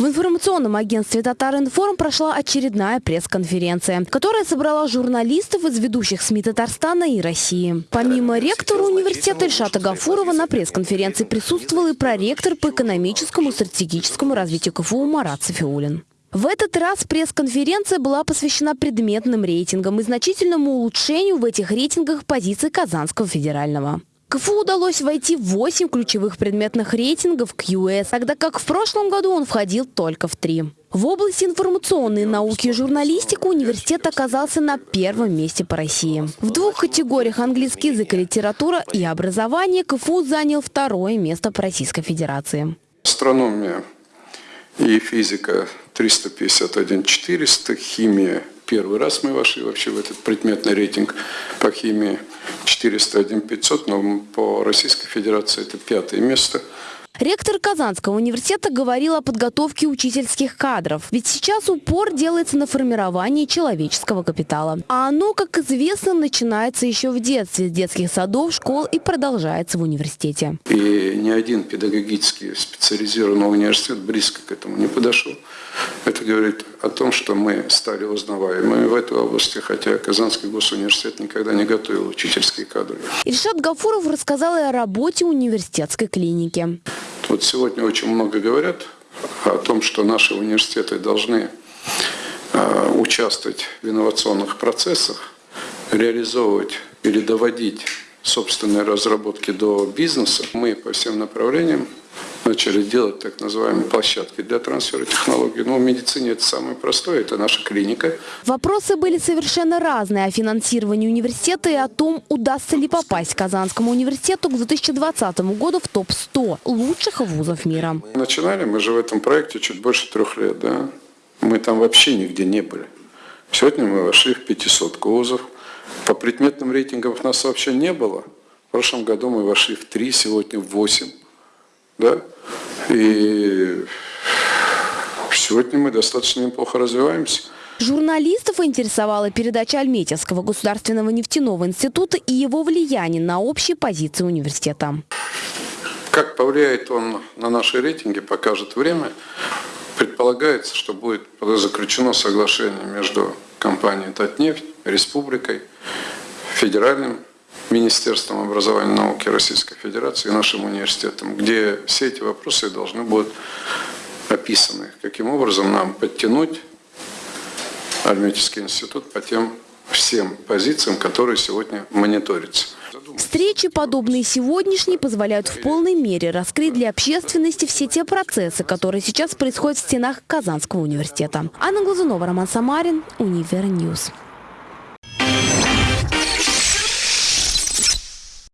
В информационном агентстве «Татаринформ» прошла очередная пресс-конференция, которая собрала журналистов из ведущих СМИ Татарстана и России. Помимо ректора университета Ильшата Гафурова на пресс-конференции присутствовал и проректор по экономическому и стратегическому развитию КФУ Марат Софиулин. В этот раз пресс-конференция была посвящена предметным рейтингам и значительному улучшению в этих рейтингах позиций Казанского федерального. КФУ удалось войти в 8 ключевых предметных рейтингов QS, тогда как в прошлом году он входил только в три. В области информационной науки и журналистики университет оказался на первом месте по России. В двух категориях английский язык и литература и образование КФУ занял второе место по Российской Федерации. Астрономия и физика 351 400, химия первый раз мы вошли вообще в этот предметный рейтинг по химии 401 500, но по Российской Федерации это пятое место. Ректор Казанского университета говорил о подготовке учительских кадров. Ведь сейчас упор делается на формирование человеческого капитала. А оно, как известно, начинается еще в детстве, с детских садов, школ и продолжается в университете. И ни один педагогический специализированный университет близко к этому не подошел. Это говорит о том, что мы стали узнаваемыми в этой области, хотя Казанский госуниверситет никогда не готовил учительские кадры. Ильшат Гафуров рассказал и о работе университетской клиники. Вот сегодня очень много говорят о том, что наши университеты должны э, участвовать в инновационных процессах, реализовывать или доводить собственные разработки до бизнеса. Мы по всем направлениям начали делать так называемые площадки для трансфера технологий. Но в медицине это самое простое, это наша клиника. Вопросы были совершенно разные о финансировании университета и о том, удастся ли попасть Казанскому университету к 2020 году в топ-100 лучших вузов мира. Начинали мы же в этом проекте чуть больше трех лет. Да? Мы там вообще нигде не были. Сегодня мы вошли в 500 вузов. По предметным рейтингам нас вообще не было. В прошлом году мы вошли в 3, сегодня в 8. Да? И сегодня мы достаточно неплохо развиваемся. Журналистов интересовала передача Альметьевского государственного нефтяного института и его влияние на общие позиции университета. Как повлияет он на наши рейтинги, покажет время. Предполагается, что будет заключено соглашение между компанией «Татнефть», республикой, федеральным Министерством образования и науки Российской Федерации и нашим университетом, где все эти вопросы должны будут описаны. Каким образом нам подтянуть Альметьевский институт по тем всем позициям, которые сегодня мониторятся. Встречи, подобные сегодняшней, позволяют в полной мере раскрыть для общественности все те процессы, которые сейчас происходят в стенах Казанского университета. Анна Глазунова, Роман Самарин, Универ News.